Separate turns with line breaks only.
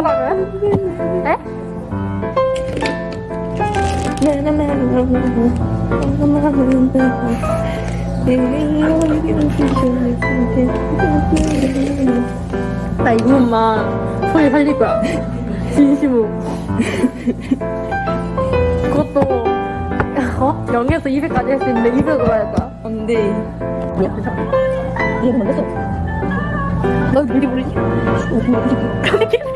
뭐라고요? 에? 나 이분만 소리 살릴 거야. 진심으로. 그것도 어? 0에서 200까지 할 수 있는데 200으로 할 거야.
안 돼.
야 이거 먼저 써너 미리 모르지?